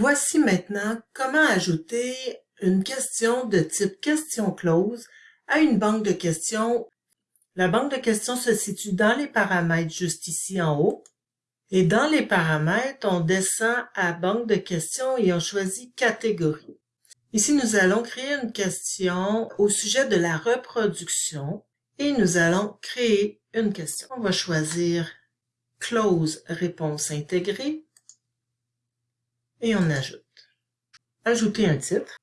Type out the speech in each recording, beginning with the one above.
Voici maintenant comment ajouter une question de type question close à une banque de questions. La banque de questions se situe dans les paramètres juste ici en haut. Et dans les paramètres, on descend à banque de questions et on choisit catégorie. Ici, nous allons créer une question au sujet de la reproduction et nous allons créer une question. On va choisir close réponse intégrée et on ajoute. Ajouter un titre.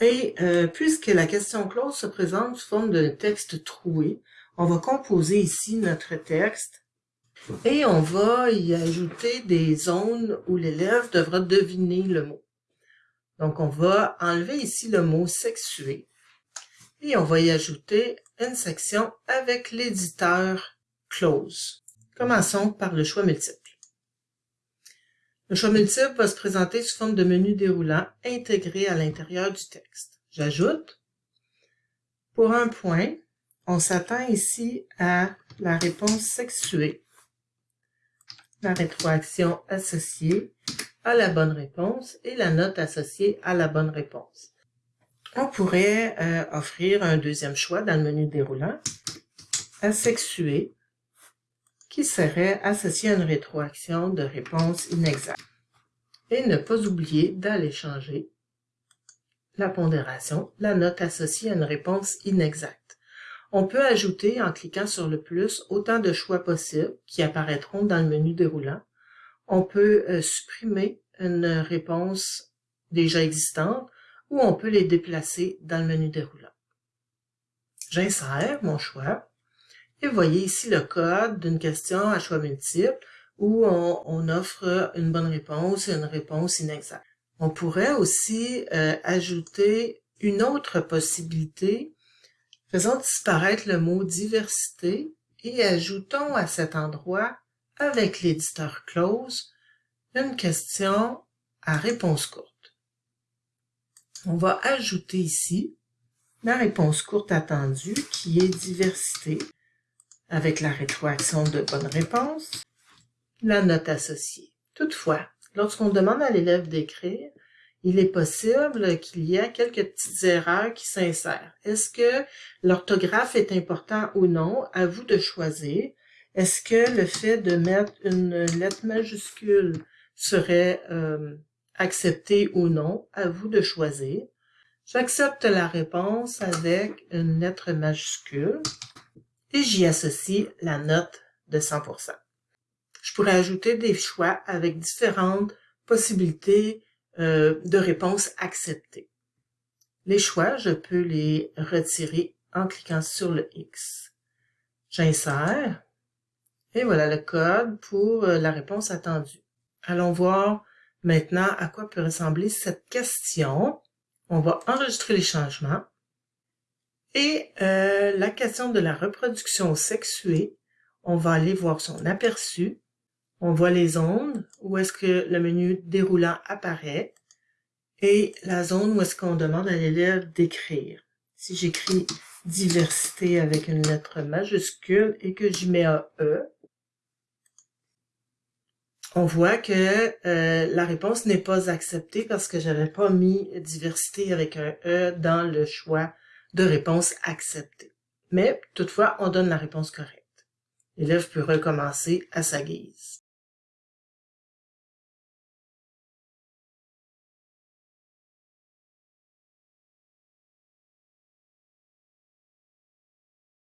Et euh, puisque la question close se présente sous forme de texte troué, on va composer ici notre texte et on va y ajouter des zones où l'élève devra deviner le mot. Donc, on va enlever ici le mot « sexué » et on va y ajouter une section avec l'éditeur « close ». Commençons par le choix multiple. Le choix multiple va se présenter sous forme de menu déroulant intégré à l'intérieur du texte. J'ajoute. Pour un point, on s'attend ici à la réponse sexuée, la rétroaction associée à la bonne réponse et la note associée à la bonne réponse. On pourrait euh, offrir un deuxième choix dans le menu déroulant, asexué, qui serait associé à une rétroaction de réponse inexacte. Et ne pas oublier d'aller changer la pondération, la note associée à une réponse inexacte. On peut ajouter, en cliquant sur le plus, autant de choix possibles qui apparaîtront dans le menu déroulant. On peut euh, supprimer une réponse déjà existante ou on peut les déplacer dans le menu déroulant. J'insère mon choix et voyez ici le code d'une question à choix multiple où on, offre une bonne réponse et une réponse inexacte. On pourrait aussi euh, ajouter une autre possibilité. Faisons disparaître le mot diversité et ajoutons à cet endroit, avec l'éditeur close, une question à réponse courte. On va ajouter ici la réponse courte attendue qui est diversité avec la rétroaction de bonne réponse, la note associée. Toutefois, lorsqu'on demande à l'élève d'écrire, il est possible qu'il y ait quelques petites erreurs qui s'insèrent. Est-ce que l'orthographe est important ou non? À vous de choisir. Est-ce que le fait de mettre une lettre majuscule serait euh, accepté ou non? À vous de choisir. J'accepte la réponse avec une lettre majuscule et j'y associe la note de 100%. Je pourrais ajouter des choix avec différentes possibilités euh, de réponses acceptées. Les choix, je peux les retirer en cliquant sur le X. J'insère et voilà le code pour euh, la réponse attendue. Allons voir maintenant à quoi peut ressembler cette question. On va enregistrer les changements. Et euh, la question de la reproduction sexuée, on va aller voir son aperçu. On voit les ondes, où est-ce que le menu déroulant apparaît, et la zone où est-ce qu'on demande à l'élève d'écrire. Si j'écris diversité avec une lettre majuscule et que j'y mets un E, on voit que euh, la réponse n'est pas acceptée parce que j'avais pas mis diversité avec un E dans le choix de réponse acceptée. Mais toutefois, on donne la réponse correcte. L'élève peut recommencer à sa guise.